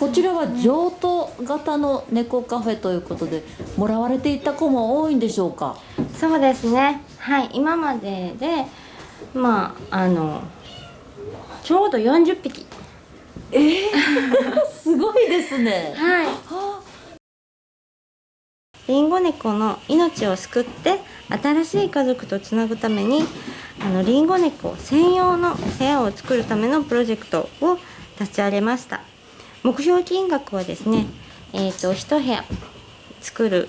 こちらは譲渡型の猫カフェということでもらわれていた子も多いんでしょうか？そうですね。はい。今まででまああのちょうど40匹。えー、すごいですね。はい。りんご猫の命を救って新しい家族とつなぐためにあのりんご猫専用の部屋を作るためのプロジェクトを立ち上げました目標金額はですねえっ、ー、と1部屋作る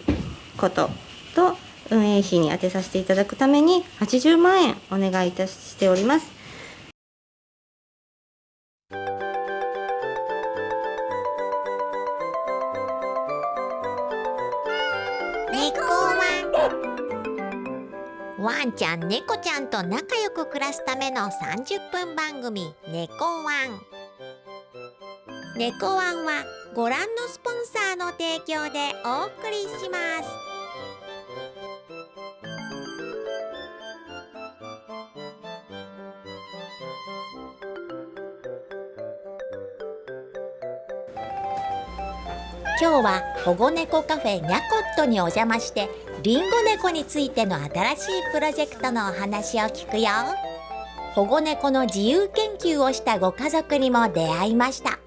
ことと運営費に充てさせていただくために80万円お願いいたしております。ワン。ちゃん猫ちゃんと仲良く暮らすための30分番組「猫ワン」猫ワンはご覧のスポンサーの提供でお送りします。今日は保護猫カフェニャコットにお邪魔してりんご猫についての新しいプロジェクトのお話を聞くよ。保護猫の自由研究をしたご家族にも出会いました。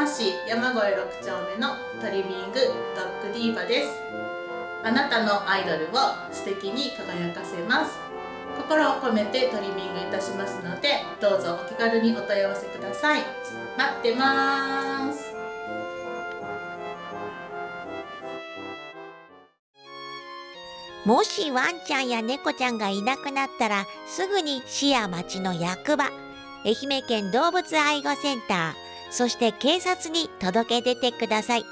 山市山越6丁目のトリミングドッグディーバです。あなたのアイドルを素敵に輝かせます。心を込めてトリミングいたしますのでどうぞお気軽にお問い合わせください。待ってます。もしワンちゃんや猫ちゃんがいなくなったらすぐに市や町の役場愛媛県動物愛護センターそして警察に届け出てください。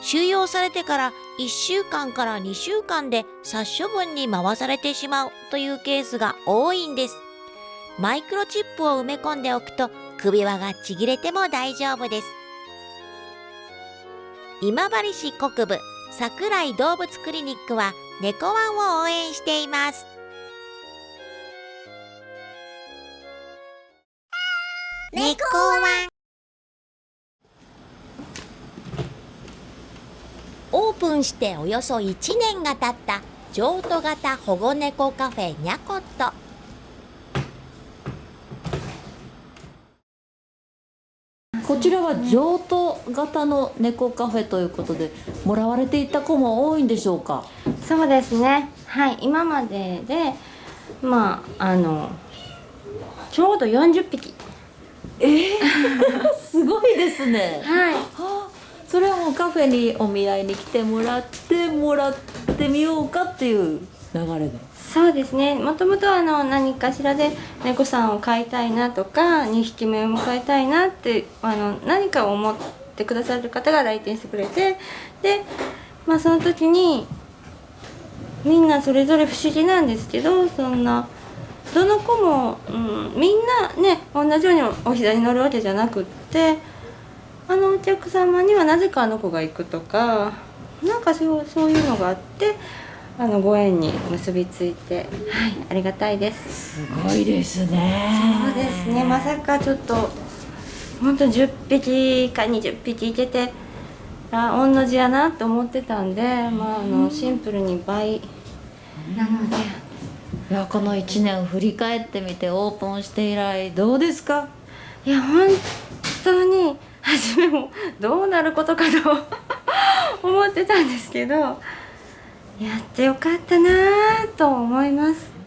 収容されてから1週間から2週間で殺処分に回されてしまうというケースが多いんです。マイクロチップを埋め込んでおくと首輪がちぎれても大丈夫です。今治市国部桜井動物クリニックは猫ワンを応援しています。猫ワン。オープンしておよそ1年が経った譲渡型保護猫カフェニャコット。こちらは譲渡型の猫カフェということでもらわれていた子も多いんでしょうか？そうですね。はい今まででまああのちょうど40匹。えー、すごいですね。はい、はあ、それはもうカフェにお見合いに来てもらってもらってみようかっていう流れで。そうですね。もともとあの何かしらで猫さんを飼いたいなとか2匹目を迎えたいなってあの何かを思ってくださる方が来店してくれてで、まあ、その時にみんなそれぞれ不思議なんですけどそんなどの子も、うん、みんなね同じようにお膝に乗るわけじゃなくってあのお客様にはなぜかあの子が行くとかなんかそうそういうのがあってあのご縁に結びついて、はい、ありがたいです。すごいですね。そうですね。まさかちょっと本当10匹か20匹いてて、あ同じやなと思ってたんで、まああのシンプルに倍なので。いやこの1年を振り返ってみてオープンして以来どうですか？いや本当に初めもどうなることかと 思ってたんですけどやってよかったなと思います。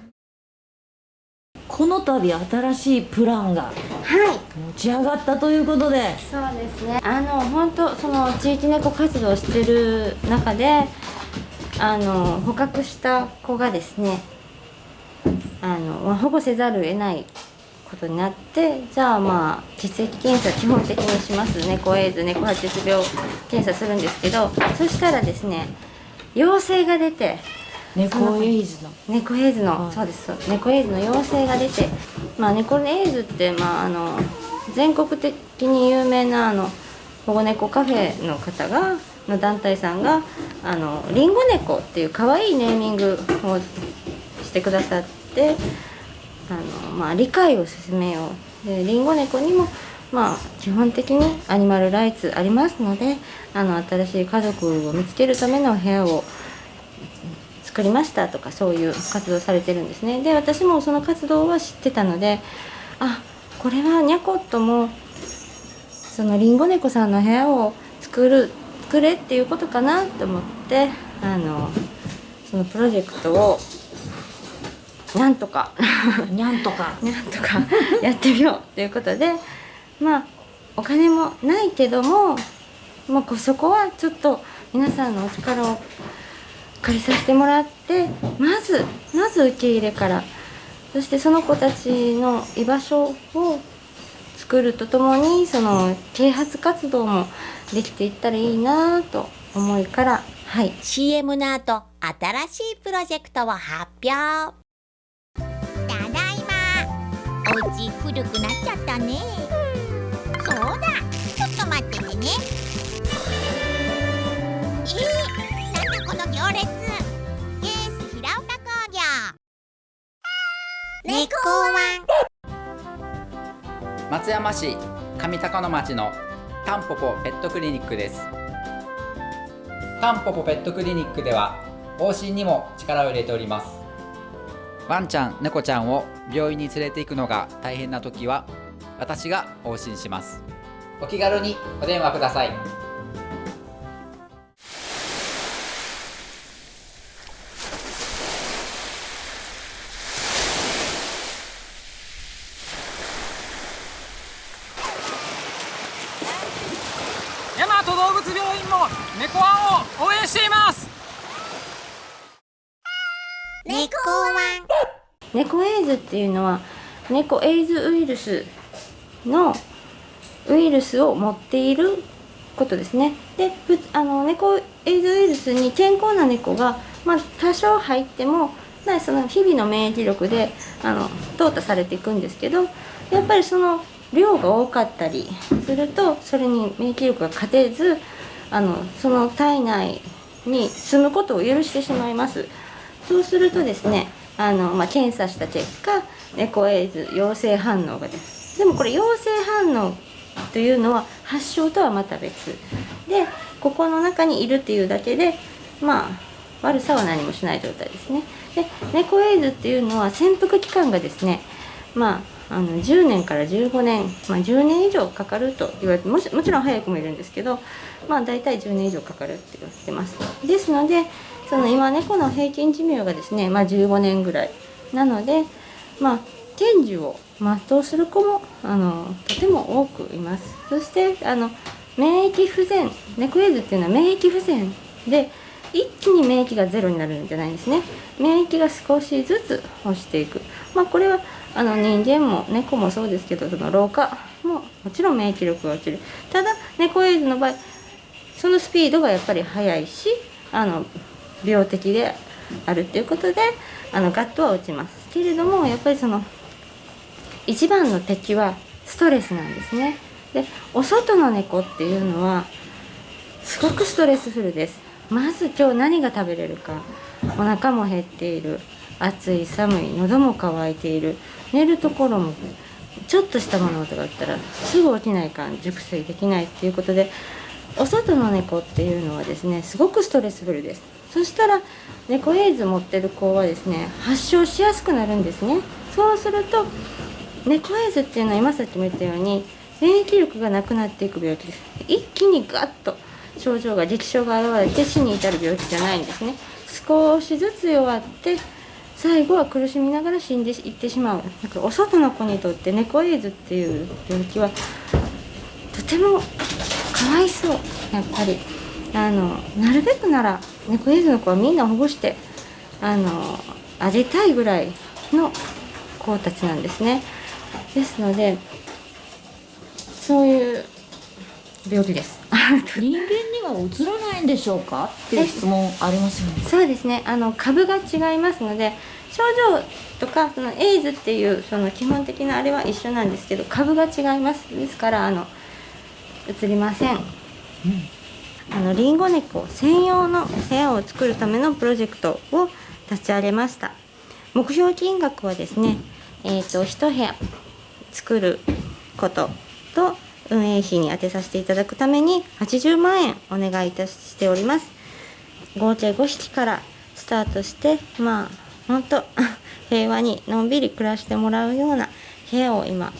この度新しいプランが持ち上がったということで、はい、そうですね。あの本当その地域猫活動してる中であの捕獲した子がですねあの保護せざるを得ないことになってじゃあまあ血液検査基本的にします猫エイズ猫発熱病検査するんですけどそしたらですね陽性が出て猫エイズの。猫エイズの、はい、そうです猫エイズの陽性が出てまあ猫エイズってまああの全国的に有名なあの保護猫カフェの方がの団体さんがあのリンゴ猫っていう可愛いネーミングをしてくださってあの、まあ、理解を進めよう。でリンゴ猫にもまあ基本的にアニマルライツありますのであの新しい家族を見つけるための部屋を作りましたとかそういう活動されてるんですね。で私もその活動は知ってたのであこれはニャコットもそのリンゴ猫さんの部屋を作る作れっていうことかなと思ってあのそのプロジェクトをなんとか。にゃんとか。なんとかやってみようということでまあお金もないけども、まあ、こそこはちょっと皆さんのお力を借りさせてもらってまずまず受け入れからそしてその子たちの居場所を作るとともにその啓発活動もできていったらいいなと思いからはい。CM の後新しいプロジェクトを発表まお家古くなっちゃったね。そうだ。ちょっと待っててね。えー、なんだこの行列。ケース平岡工業。猫ワン。松山市上高野町のタンポポペットクリニックです。タンポポペットクリニックでは往診にも力を入れておりますワンちゃん猫ちゃんを病院に連れて行くのが大変な時は私が往診します。お気軽にお電話ください。大和動物病院も猫ワンを応援しています。猫エイズっていうのは猫エイズウイルスのウイルスを持っていることですねであの猫エイズウイルスに健康な猫が、まあ、多少入っても、その日々の免疫力であの淘汰されていくんですけどやっぱりその量が多かったりするとそれに免疫力が勝てずあのその体内に住むことを許してしまいます。そうするとですねあの、まあ、検査した結果猫エイズ陽性反応が出る。でもこれ陽性反応というのは発症とはまた別。でここの中にいるっていうだけでまあ悪さは何もしない状態ですね。で猫エイズっていうのは潜伏期間がですねまああの10年から15年、まあ、10年以上かかると言われてももちろん早くもいるんですけどまあ大体10年以上かかるって言われてます。ですのでその今猫の平均寿命がですね、まあ、15年ぐらい。なのでまあ天寿を全うする子もあのとても多くいます。そしてあの免疫不全猫エイズっていうのは免疫不全で一気に免疫がゼロになるんじゃないんですね。免疫が少しずつ落ちていく。まあこれはあの人間も猫もそうですけどその老化ももちろん免疫力が落ちる。ただ猫エイズの場合そのスピードがやっぱり速いしあの病的であるっていうことであのガットは落ちます。けれどもやっぱりその一番の敵はストレスなんですね。でお外の猫っていうのはすごくストレスフルです。まず今日何が食べれるかお腹も減っている。暑い寒い喉も渇いている。寝るところもちょっとした物音があったらすぐ起きないか熟睡できないっていうことでお外の猫っていうのはですねすごくストレスフルです。そしたら猫エイズ持ってる子はですね発症しやすくなるんですね。そうすると猫エイズっていうのは今さっきも言ったように免疫力がなくなっていく病気です。一気にガッと症状が激症が現れて死に至る病気じゃないんですね。少しずつ弱って最後は苦しみながら死んでいってしまう。だかお外の子にとって猫エイズっていう病気はとてもかわいそう。やっぱりあのなるべくなら猫エイズの子はみんな保護してあのあげたいぐらいの子たちなんですね。ですのでそういう病気です。人間には移らないんでしょうか？っていう質問ありますよね。そうですね。あの株が違いますので症状とかそのエイズっていうその基本的なあれは一緒なんですけど株が違います。ですからあの移りません、あのリンゴ猫専用の部屋を作るためのプロジェクトを立ち上げました。目標金額はですねえー、と1部屋作ることと運営費に充てさせていただくために80万円お願いいたしております。合計5匹からスタートしてまあ本当 平和にのんびり暮らしてもらうような部屋を今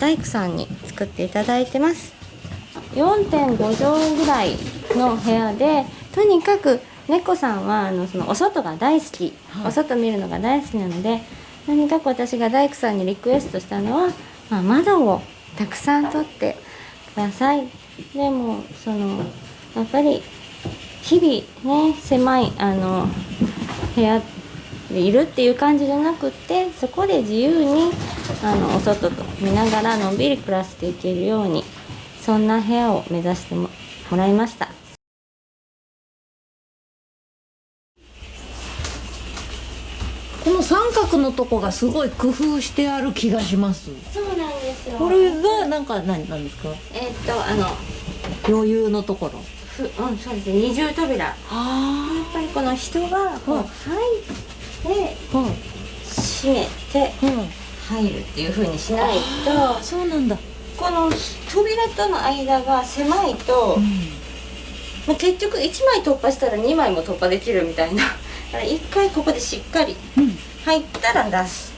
大工さんに作っていただいてます。4.5畳ぐらいの部屋でとにかく猫さんはあのそのお外が大好き、お外見るのが大好きなのでとにかく私が大工さんにリクエストしたのは、まあ、窓をたくさん取ってください。でもそのやっぱり日々ね狭いあの部屋でいるっていう感じじゃなくってそこで自由にあのお外と見ながらのんびり暮らしていけるようにそんな部屋を目指してももらいました。この三角のとこがすごい工夫してある気がします。そうなんですよ。これがなんか何なんですか？えーっとあの余裕のところ。ふうんそうですね。二重扉。やっあぱりこの人がこうはい入って閉めてはい入るっていう風にしないあとそうなんだこの扉との間が狭いと、まあ、結局1枚突破したら2枚も突破できるみたいな。だから1回ここでしっかりうん。入ったら出す。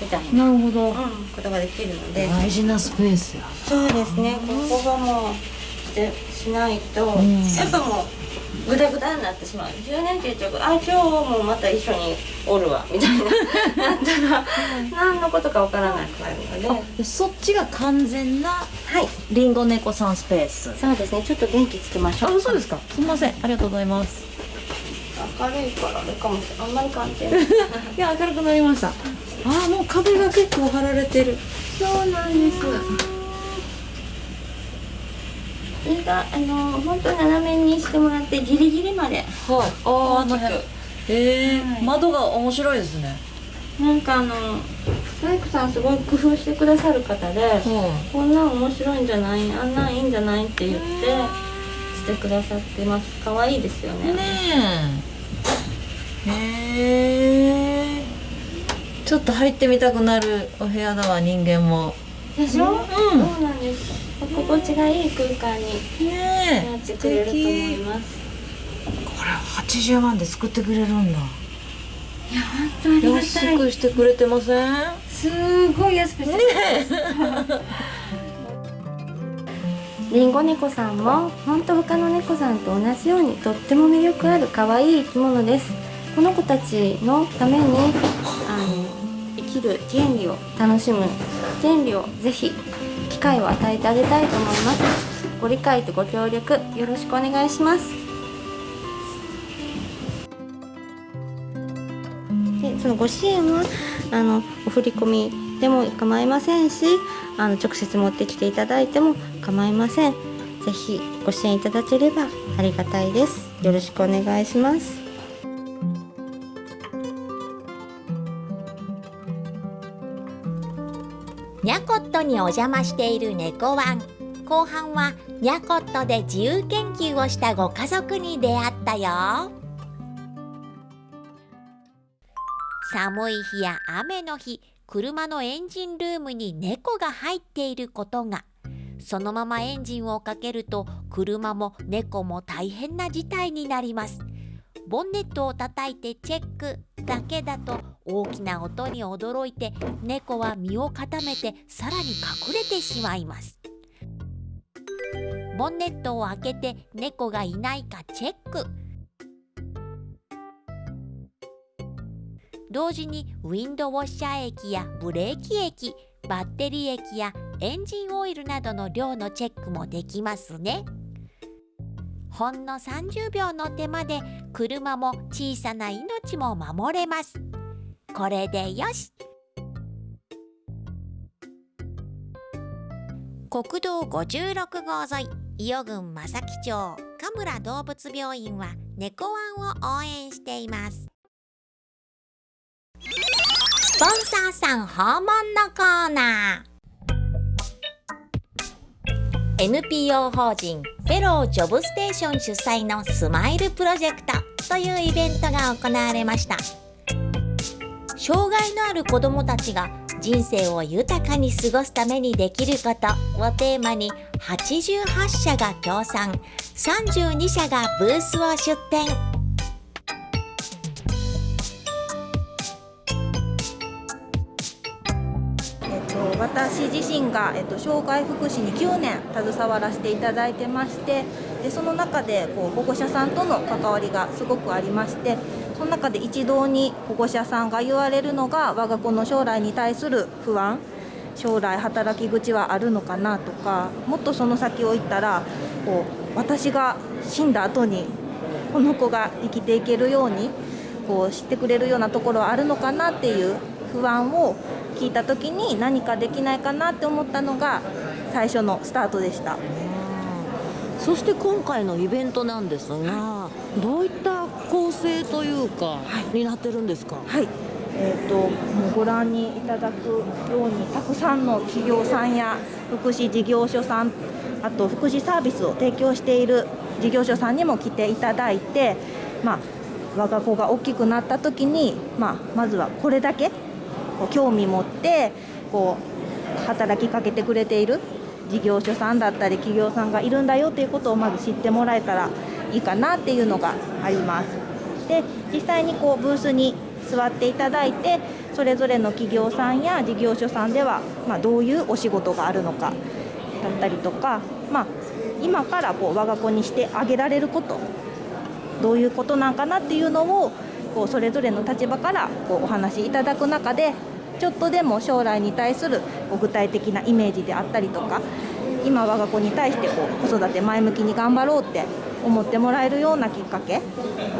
みたいな、なるほど。うん、ことができるので。大事なスペースや。そうですね。ここがもうしてしないと、ん。やっぱもうグダグダになってしまう。10年って言っちゃうとあ今日もまた一緒におるわみたいな。なったら何のことかわからなくなるので。そっちが完全ない。リンゴ猫さんスペース。そうですね。ちょっと電気つけましょう。あそうですか？すみません。ありがとうございます。明るいからあれかもしれない。あんまり関係ない。いや明るくなりました。あーもう壁が結構張られてる。そうなんですそれがあの本当斜めにしてもらってギリギリまで。はい。あーあの辺。へえ、はい。窓が面白いですね。なんかあの大工さんすごい工夫してくださる方で、こんなん面白いんじゃないあんなんいいんじゃないって言ってしてくださってます。可愛いですよね。ねえへえちょっと入ってみたくなるお部屋だわ人間も。でしょ、うん。そうなんです心地がいい空間になってくれると思います。これ80万で作ってくれるんだ。本当ありが安くしてくれてません？すごい安くしてくりんご猫さんも本当他の猫さんと同じようにとっても魅力ある可愛い生き物です。この子たちのためにあの生きる権利を楽しむ。権利をぜひ機会を与えてあげたいと思います。ご理解とご協力よろしくお願いします。でそのご支援はあのお振り込みでも構いませんしあの直接持ってきていただいても構いません。ぜひご支援いただければありがたいです。よろしくお願いします。トにお邪魔している猫ワン。後半はニャコットで自由研究をしたご家族に出会ったよ。寒い日や雨の日車のエンジンルームに猫が入っていることが。そのままエンジンをかけると車も猫も大変な事態になります。ボンネットを叩いてチェックだけだと大きな音に驚いて猫は身を固めてさらに隠れてしまいます。ボンネットを開けて猫がいないかチェック。同時にウィンドウォッシャー液やブレーキ液バッテリー液やエンジンオイルなどの量のチェックもできますね。ほんの30秒の手間で車も小さな命も守れます。これでよし。国道56号沿い伊予郡正木町神村動物病院は猫ワンを応援しています。スポンサーさん訪問のコーナー。NPO 法人フェロージョブステーション主催のスマイルプロジェクトというイベントが行われました。障害のある子どもたちが人生を豊かに過ごすためにできることをテーマに88社が協賛32社がブースを出展。私自身が、えっと、障害福祉に9年携わらせていただいてましてでその中でこう保護者さんとの関わりがすごくありましてその中で一堂に保護者さんが言われるのが我が子の将来に対する不安将来働き口はあるのかなとかもっとその先を言ったらこう私が死んだ後にこの子が生きていけるようにこう知ってくれるようなところはあるのかなっていう不安を聞いた時に何かできないかなって思ったのが最初のスタートでした。そして今回のイベントなんですが、どういった構成というか、になってるんですか？はい、えー、とご覧にいただくようにたくさんの企業さんや福祉事業所さんあと福祉サービスを提供している事業所さんにも来ていただいて、まあ、我が子が大きくなった時に、まあ、まずはこれだけこう興味持ってこう働きかけてくれている事業所さんだったり企業さんがいるんだよということをまず知ってもらえたらいいかなっていうのがあります。で実際にこうブースに座っていただいてそれぞれの企業さんや事業所さんでは、まあ、どういうお仕事があるのかだったりとか、まあ、今からこう我が子にしてあげられることどういうことなんかなっていうのをこうそれぞれの立場からこうお話しいただく中でちょっとでも将来に対するこう具体的なイメージであったりとか今我が子に対してこう子育て前向きに頑張ろうって思ってもらえるようなきっかけを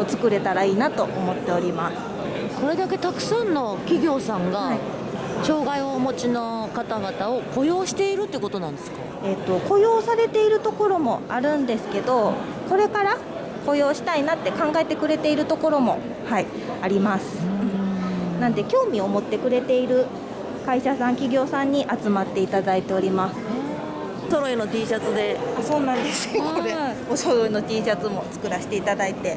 作れたらいいなと思っております。これだけたくさんの企業さんが、はい障害をお持ちの方々を雇用しているってことなんですか？えっと雇用されているところもあるんですけどこれから雇用したいなって考えてくれているところも、はい、あります。なんで興味を持ってくれている会社さん企業さんに集まっていただいております。揃いの T シャツで。あそうなんですよこれはいお揃いの T シャツも作らせていただいて。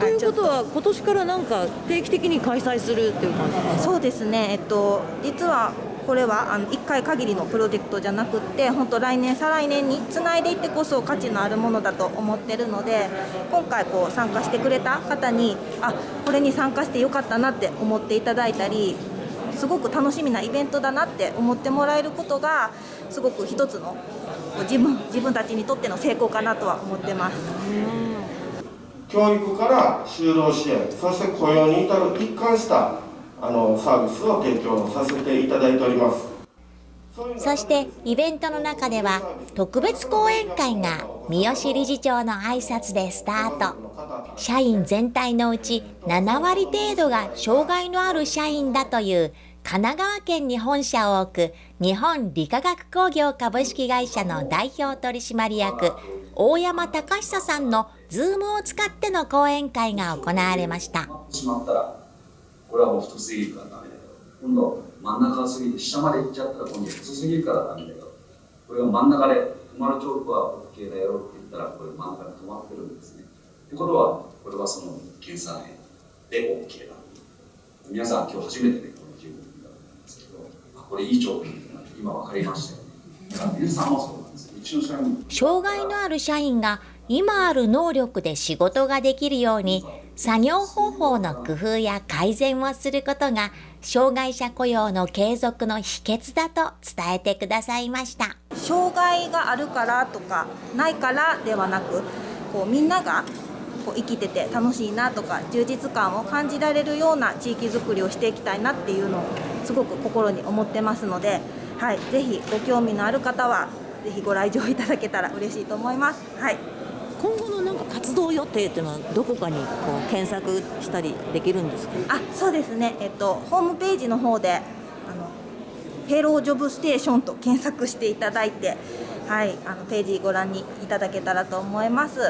ということはは今年からなんか定期的に開催するっていう感じですか？そうですね、えっと、実はこれはあの1回限りのプロジェクトじゃなくって本当来年再来年につないでいってこそ価値のあるものだと思ってるので今回こう参加してくれた方にあこれに参加してよかったなって思っていただいたりすごく楽しみなイベントだなって思ってもらえることがすごく一つの自分自分たちにとっての成功かなとは思ってます。教育から就労支援そして雇用に至る一貫したあのサービスを提供させていただいております。そしてイベントの中では特別講演会が三好理事長の挨拶でスタート。社員全体のうち7割程度が障害のある社員だという神奈川県に本社を置く日本理化学工業株式会社の代表取締役大山隆久さんのズームを使っての講演会が行われました。これはもう太すぎるからダメだよ。今度真ん中が過ぎて下まで行っちゃったら今度細すぎるからダメだよ。これが真ん中で止まるチョークは OK だよって言ったらこれ真ん中で止まってるんですね。ってことはこれはその検査年で OK だ。皆さん今日初めてねこの自分だったんですけどあこれいいチョークだなって今分かりましたよね。だから皆さんもそうなんですうちの社員障害のある社員が今ある能力で仕事ができるように作業方法の工夫や改善をすることが障害者雇用の継続の秘訣だと伝えてくださいました。障害があるからとかないからではなくこうみんながこう生きてて楽しいなとか充実感を感じられるような地域づくりをしていきたいなっていうのをすごく心に思ってますので、はい、ぜひご興味のある方はぜひご来場いただけたら嬉しいと思います。はい今後のなんか活動予定っていうのはどこかにこう検索したりできるんですか？あそうですね、えっと、ホームページの方であのヘロージョブステーションと検索していただいて、はい、あのページご覧にいただけたらと思います。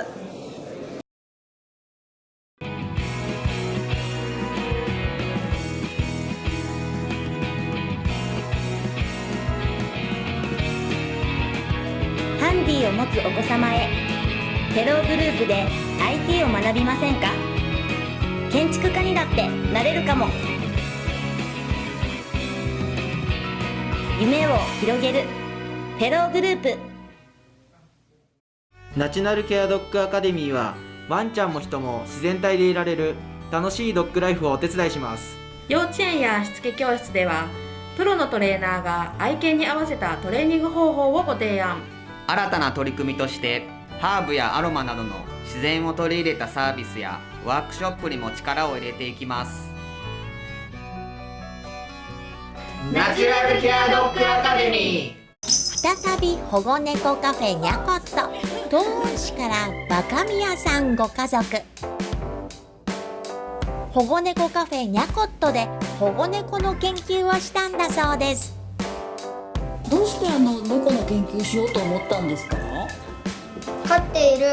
ハンディを持つお子様へテログループで IT を学びませんか？建築家にだってなれるかも。夢を広げるフェローグループ。ナチュラルケアドッグアカデミーはワンちゃんも人も自然体でいられる楽しいドッグライフをお手伝いします。幼稚園やしつけ教室ではプロのトレーナーが愛犬に合わせたトレーニング方法をご提案。新たな取り組みとしてハーブやアロマなどの自然を取り入れたサービスやワークショップにも力を入れていきます。ナチュラルケアドッグアカデミー。再び保護猫カフェニャコット東温市から若宮さんご家族。保護猫カフェニャコットで保護猫の研究をしたんだそうです。どうしてあの猫の研究しようと思ったんですか？飼っている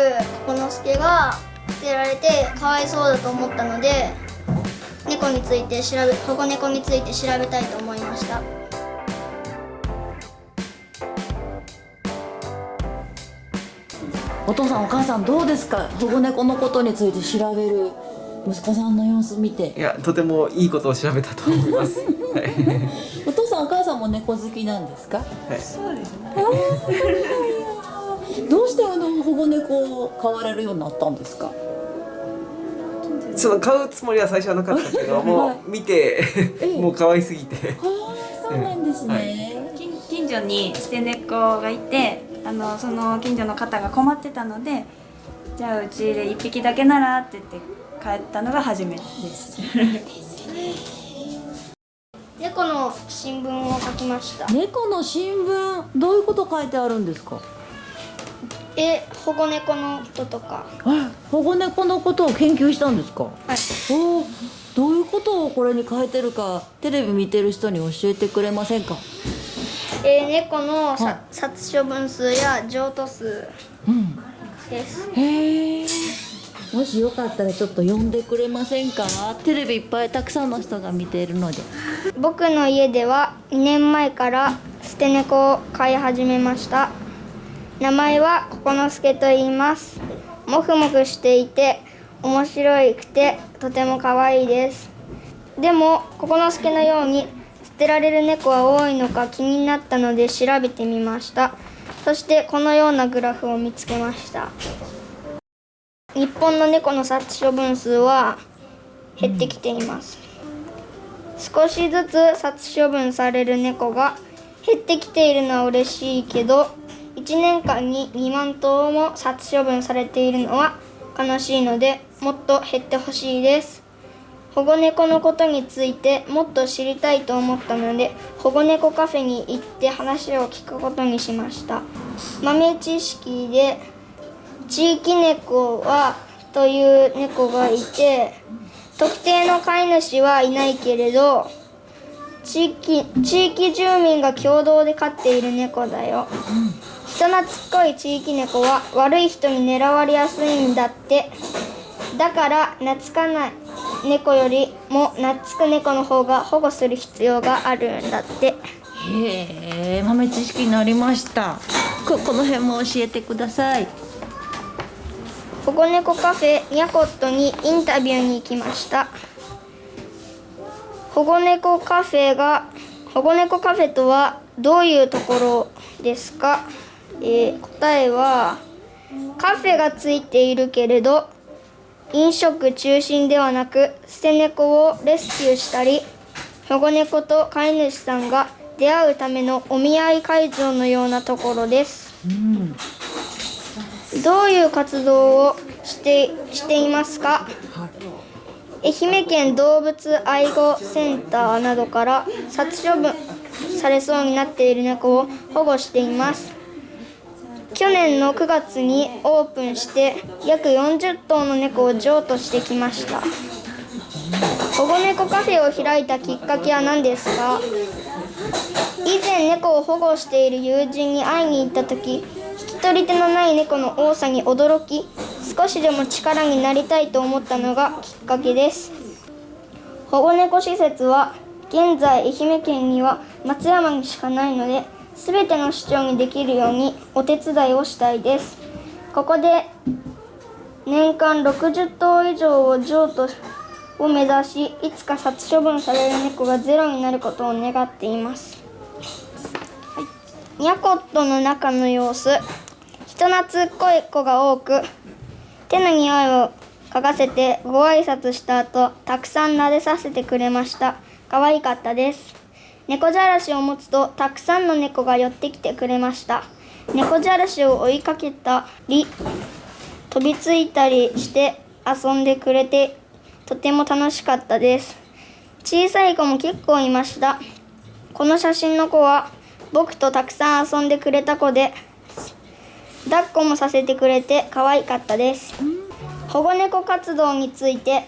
このすけが捨てられてかわいそうだと思ったので猫について調べ保護猫について調べたいと思いました。お父さんお母さんどうですか？保護猫のことについて調べる息子さんの様子見て。いやとてもいいことを調べたと思います、はい、お父さんお母さんも猫好きなんですか、はい、そうですねどうしてあの保護猫を飼われるようになったんですか？その買うつもりは最初はなかったけど、もう見て もう可愛すぎて。そうなんですね。はい、近所に捨て猫がいて、あのその近所の方が困ってたので、じゃあうちで一匹だけならって言って帰ったのが初めてです。猫の新聞を書きました。猫の新聞どういうこと書いてあるんですか？え保護猫のこととか保護猫のことを研究したんですか？はい。おどういうことをこれに書いてるかテレビ見てる人に教えてくれませんか？えー、猫のさ殺処分数や譲渡数です、うん、へえもしよかったらちょっと呼んでくれませんか？テレビいっぱいたくさんの人が見ているので。僕の家では2年前から捨て猫を飼い始めました名前はここのすけと言います。もふもふしていて面白くてとても可愛いです。でもここのすけのように捨てられる猫は多いのか気になったので調べてみました。そしてこのようなグラフを見つけました。日本の猫の殺処分数は減ってきています、少しずつ殺処分される猫が減ってきているのは嬉しいけど1年間に2万頭も殺処分されているのは悲しいのでもっと減ってほしいです。保護猫のことについてもっと知りたいと思ったので保護猫カフェに行って話を聞くことにしました。豆知識で地域猫はという猫がいて特定の飼い主はいないけれど地域地域住民が共同で飼っている猫だよ、人懐っこい地域猫は悪い人に狙われやすいんだって。だから懐かない猫よりも懐く猫の方が保護する必要があるんだって。へえ豆知識になりました。ここの辺も教えてください。保護猫カフェニャコットにインタビューに行きました。保護猫カフェが保護猫カフェとはどういうところですか、えー、答えはカフェがついているけれど飲食中心ではなく捨て猫をレスキューしたり保護猫と飼い主さんが出会うためのお見合い会場のようなところです、うん、どういう活動をしてしていますか、愛媛県動物愛護センターなどから殺処分されそうになっている猫を保護しています去年の9月にオープンして約40頭の猫を譲渡してきました。保護猫カフェを開いたきっかけは何ですか？以前猫を保護している友人に会いに行った時引き取り手のない猫の多さに驚き少しでも力になりたいと思ったのがきっかけです。保護猫施設は現在愛媛県には松山にしかないので全ての市長にできるようにお手伝いをしたいです。ここで年間60頭以上を譲渡を目指しいつか殺処分される猫がゼロになることを願っています。ニャコットの中の様子。人懐っこい子が多く手の匂いを嗅がせてご挨拶した後たくさん撫でさせてくれました。可愛かったです猫じゃらしを持つとたくさんの猫が寄ってきてくれました。猫じゃらしを追いかけたり飛びついたりして遊んでくれてとても楽しかったです。小さい子も結構いました。この写真の子は僕とたくさん遊んでくれた子で抱っこもさせてくれて可愛かったです。保護猫活動について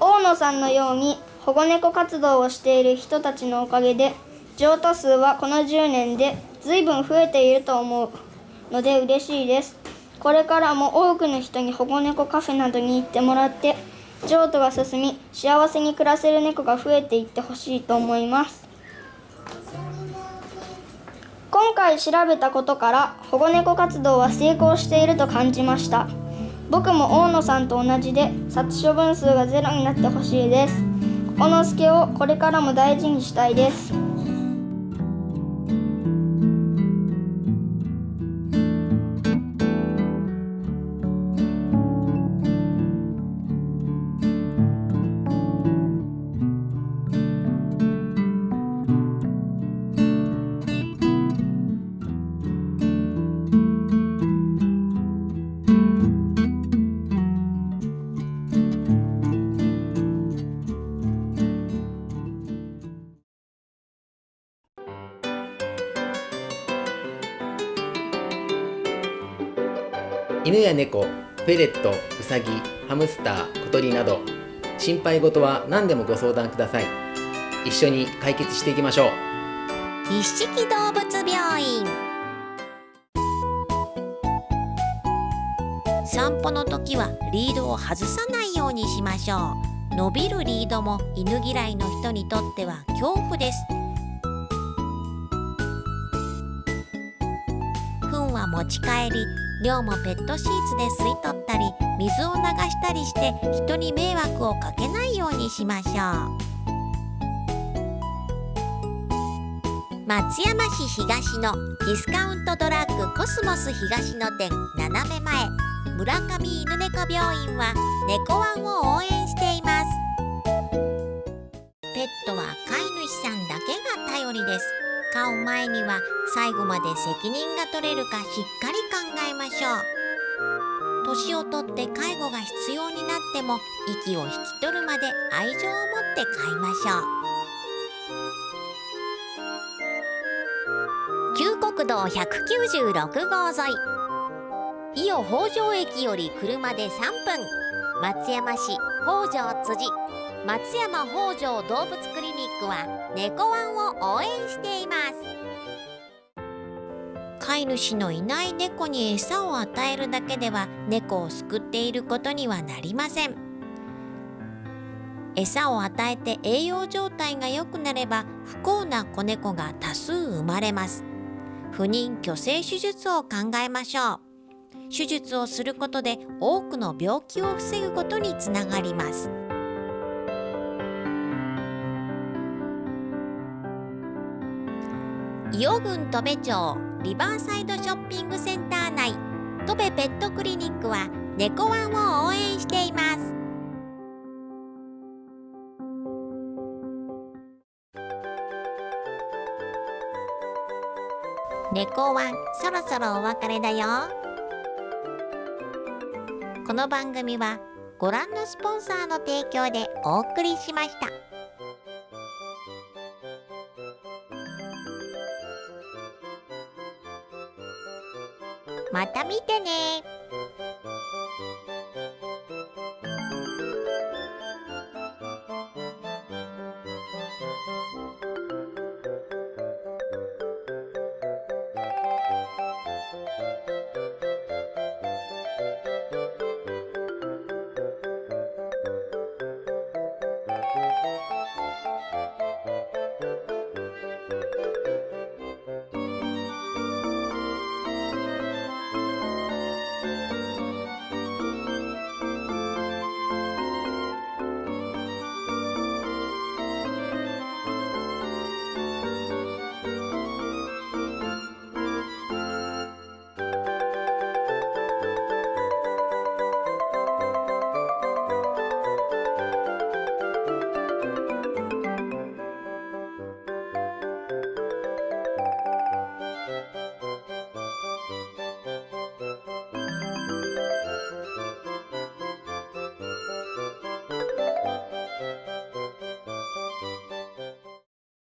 大野さんのように保護猫活動をしている人たちのおかげで譲渡数はこの10年で随分増えていると思うので嬉しいです。これからも多くの人に保護猫カフェなどに行ってもらって譲渡が進み幸せに暮らせる猫が増えていってほしいと思います。今回調べたことから保護猫活動は成功していると感じました。僕も大野さんと同じで殺処分数がゼロになってほしいです。この助をこれからも大事にしたいです。犬や猫、フェレット、ウサギ、ハムスター、小鳥など心配事は何でもご相談ください。一緒に解決していきましょう。一色動物病院。散歩の時はリードを外さないようにしましょう。伸びるリードも犬嫌いの人にとっては恐怖です。糞は持ち帰り量もペットシーツで吸い取ったり水を流したりして人に迷惑をかけないようにしましょう。松山市東のディスカウントドラッグコスモス東野店斜め前村上犬猫病院は猫ワンを応援しています。ペットは飼い主さんだけが頼りです。飼う前には最後まで責任が取れるかしっかり考えましょう。年をとって介護が必要になっても息を引き取るまで愛情を持って飼いましょう。旧国道196号沿い。伊予北条駅より車で3分。松山市北条辻。松山北条動物クリニックは猫ワンを応援しています。飼い主のいない猫に餌を与えるだけでは猫を救っていることにはなりません。餌を与えて栄養状態が良くなれば不幸な子猫が多数生まれます。不妊去勢手術を考えましょう。手術をすることで多くの病気を防ぐことにつながります。伊予郡戸部町リバーサイドショッピングセンター内。戸部ペットクリニックは猫ワンを応援しています。猫ワンそろそろお別れだよ。この番組はご覧のスポンサーの提供でお送りしました。また見てね。